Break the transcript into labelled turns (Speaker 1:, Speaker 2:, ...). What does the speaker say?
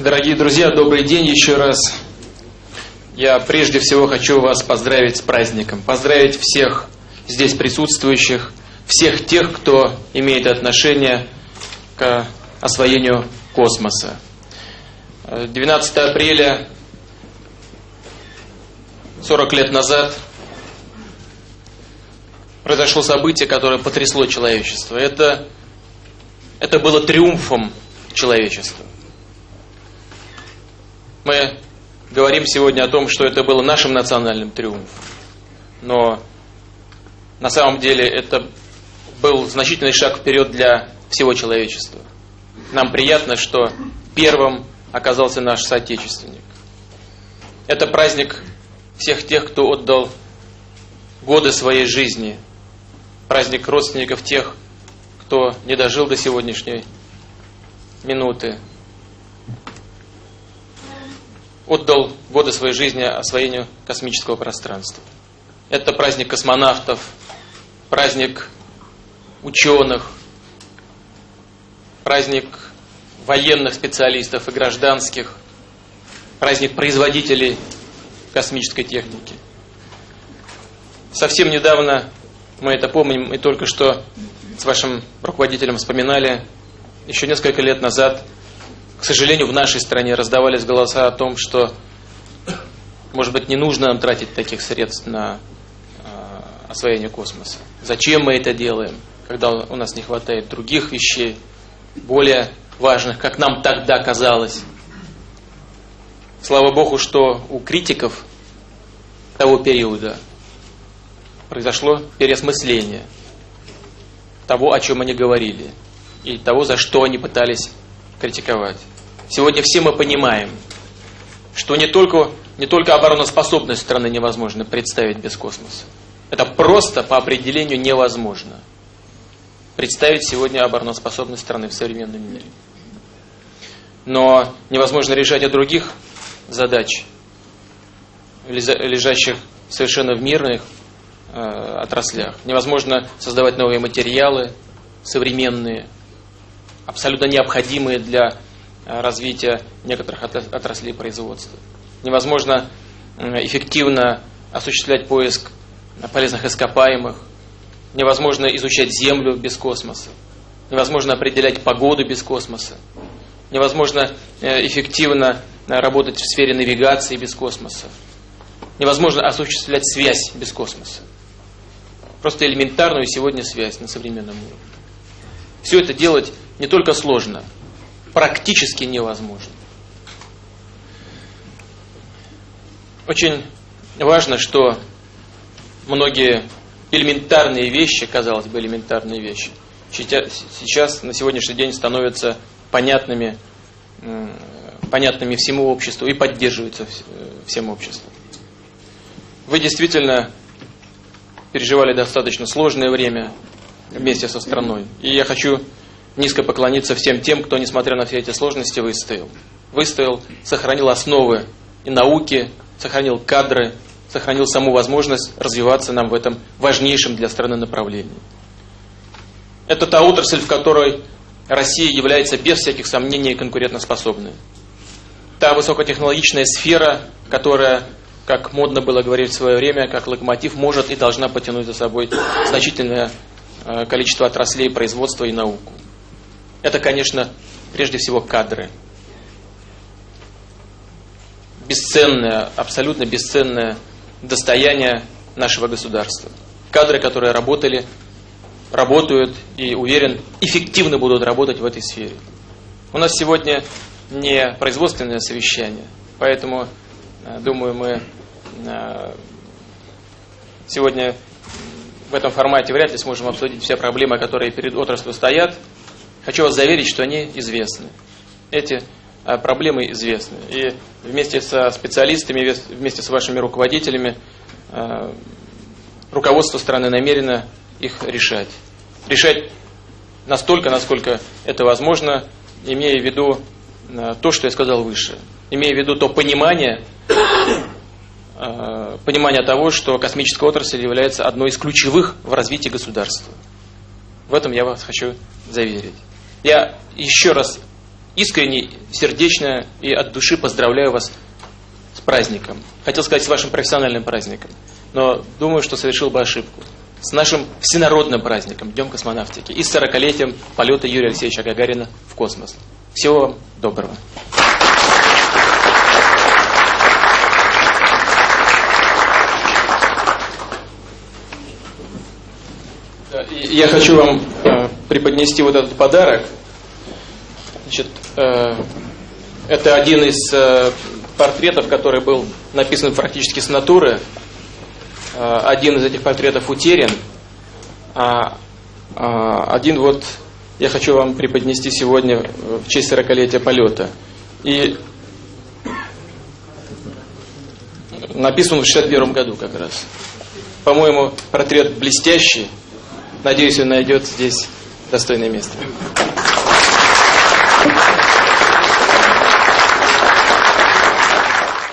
Speaker 1: Дорогие друзья, добрый день еще раз. Я прежде всего хочу вас поздравить с праздником. Поздравить всех здесь присутствующих, всех тех, кто имеет отношение к освоению космоса. 12 апреля 40 лет назад произошло событие, которое потрясло человечество. Это, это было триумфом человечества. Мы говорим сегодня о том, что это было нашим национальным триумфом. Но на самом деле это был значительный шаг вперед для всего человечества. Нам приятно, что первым оказался наш соотечественник. Это праздник всех тех, кто отдал годы своей жизни. Праздник родственников тех, кто не дожил до сегодняшней минуты. Отдал годы своей жизни освоению космического пространства. Это праздник космонавтов, праздник ученых, праздник военных специалистов и гражданских, праздник производителей космической техники. Совсем недавно мы это помним и только что с вашим руководителем вспоминали, еще несколько лет назад, к сожалению, в нашей стране раздавались голоса о том, что, может быть, не нужно нам тратить таких средств на э, освоение космоса. Зачем мы это делаем, когда у нас не хватает других вещей, более важных, как нам тогда казалось. Слава Богу, что у критиков того периода произошло переосмысление того, о чем они говорили, и того, за что они пытались критиковать. Сегодня все мы понимаем, что не только, не только обороноспособность страны невозможно представить без космоса. Это просто по определению невозможно. Представить сегодня обороноспособность страны в современном мире но невозможно решать и других задач, лежащих совершенно в мирных э, отраслях. Невозможно создавать новые материалы, современные, абсолютно необходимые для э, развития некоторых отраслей производства. Невозможно эффективно осуществлять поиск полезных ископаемых. Невозможно изучать Землю без космоса. Невозможно определять погоду без космоса невозможно э, эффективно э, работать в сфере навигации без космоса. Невозможно осуществлять связь без космоса. Просто элементарную сегодня связь на современном уровне. Все это делать не только сложно, практически невозможно. Очень важно, что многие элементарные вещи, казалось бы, элементарные вещи, сейчас на сегодняшний день становятся понятными, понятными всему обществу и поддерживаются всем обществом. Вы действительно переживали достаточно сложное время вместе со страной. И я хочу низко поклониться всем тем, кто, несмотря на все эти сложности, выстоял. Выстоял, сохранил основы и науки, сохранил кадры, сохранил саму возможность развиваться нам в этом важнейшем для страны направлении. Это та отрасль, в которой Россия является без всяких сомнений конкурентоспособной. Та высокотехнологичная сфера, которая, как модно было говорить в свое время, как локомотив, может и должна потянуть за собой значительное э, количество отраслей производства и науку. Это, конечно, прежде всего кадры. Бесценное, абсолютно бесценное достояние нашего государства. Кадры, которые работали работают и, уверен, эффективно будут работать в этой сфере. У нас сегодня не производственное совещание, поэтому, э, думаю, мы э, сегодня в этом формате вряд ли сможем обсудить все проблемы, которые перед отраслью стоят. Хочу вас заверить, что они известны. Эти э, проблемы известны. И вместе со специалистами, вместе с вашими руководителями руководство страны намерено их решать. Решать настолько, насколько это возможно, имея в виду э, то, что я сказал выше. Имея в виду то понимание, э, понимание того, что космическая отрасль является одной из ключевых в развитии государства. В этом я вас хочу заверить. Я еще раз искренне, сердечно и от души поздравляю вас с праздником. Хотел сказать, с вашим профессиональным праздником. Но думаю, что совершил бы ошибку. С нашим всенародным праздником, Днем космонавтики. И с 40-летием полета Юрия Алексеевича Гагарина в космос. Всего вам доброго. Я хочу вам э, преподнести вот этот подарок. Значит, э, это один из э, портретов, который был написан практически с натуры. Э, один из этих портретов утерян, а, а один вот я хочу вам преподнести сегодня в честь 40-летия полета. И написан он в 61 году как раз. По-моему, портрет блестящий. Надеюсь, он найдет здесь достойное место.